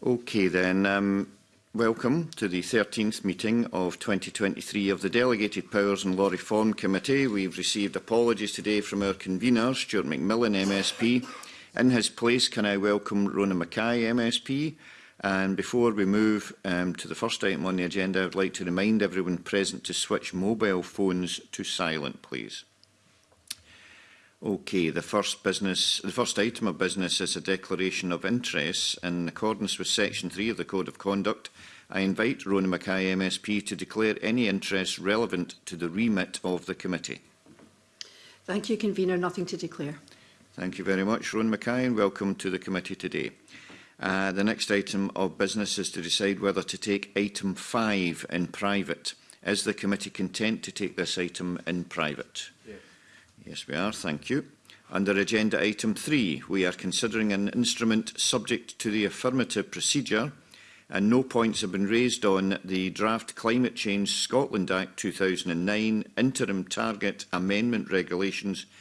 Okay then, um, welcome to the 13th meeting of 2023 of the Delegated Powers and Law Reform Committee. We've received apologies today from our convener, Stuart McMillan, MSP. In his place, can I welcome Rona Mackay, MSP? And before we move um, to the first item on the agenda, I'd like to remind everyone present to switch mobile phones to silent, please. Okay, the first business, the first item of business is a declaration of interests in accordance with Section 3 of the Code of Conduct. I invite Rona Mackay MSP to declare any interest relevant to the remit of the committee. Thank you, Convener. Nothing to declare. Thank you very much, Rona Mackay, and welcome to the committee today. Uh, the next item of business is to decide whether to take item 5 in private. Is the committee content to take this item in private? Yes. Yes, we are. Thank you. Under agenda item three, we are considering an instrument subject to the affirmative procedure and no points have been raised on the draft Climate Change Scotland Act 2009 Interim Target Amendment Regulations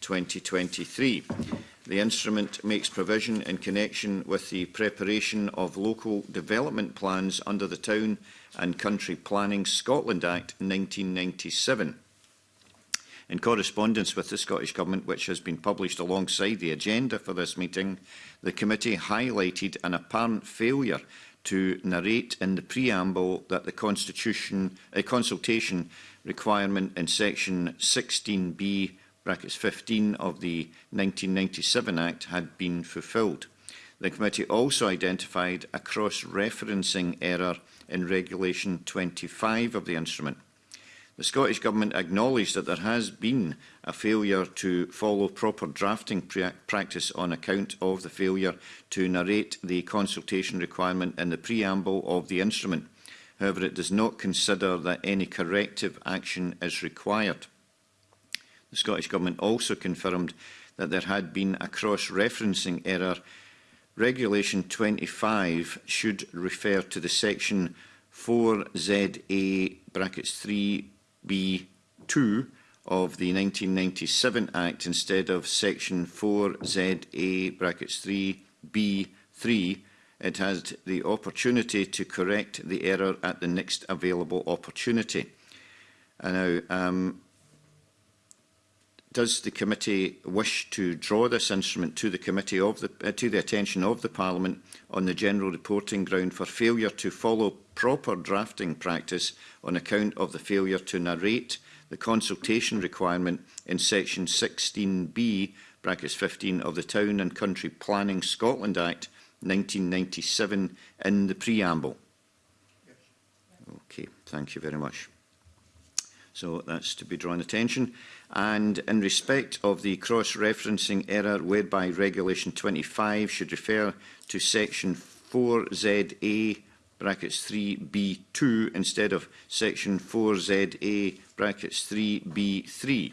2023. The instrument makes provision in connection with the preparation of local development plans under the Town and Country Planning Scotland Act 1997. In correspondence with the Scottish Government, which has been published alongside the agenda for this meeting, the committee highlighted an apparent failure to narrate in the preamble that the constitution, a consultation requirement in section 16b brackets 15 of the 1997 Act had been fulfilled. The committee also identified a cross-referencing error in Regulation 25 of the instrument. The Scottish Government acknowledged that there has been a failure to follow proper drafting practice on account of the failure to narrate the consultation requirement in the preamble of the instrument. However, it does not consider that any corrective action is required. The Scottish Government also confirmed that there had been a cross-referencing error. Regulation 25 should refer to the section 4ZA brackets 3 B2 of the 1997 Act instead of Section 4ZA brackets 3B3, it has the opportunity to correct the error at the next available opportunity. And uh, now, um, does the committee wish to draw this instrument to the committee of the uh, to the attention of the parliament on the general reporting ground for failure to follow proper drafting practice on account of the failure to narrate the consultation requirement in section 16b brackets 15 of the town and country planning scotland act 1997 in the preamble okay thank you very much So that's to be drawn attention. And in respect of the cross-referencing error whereby Regulation 25 should refer to Section 4ZA brackets 3B2 instead of Section 4ZA brackets 3B3.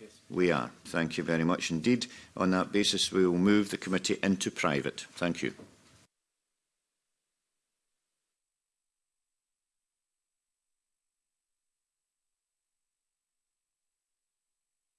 Yes. We are. Thank you very much indeed. On that basis, we will move the committee into private. Thank you.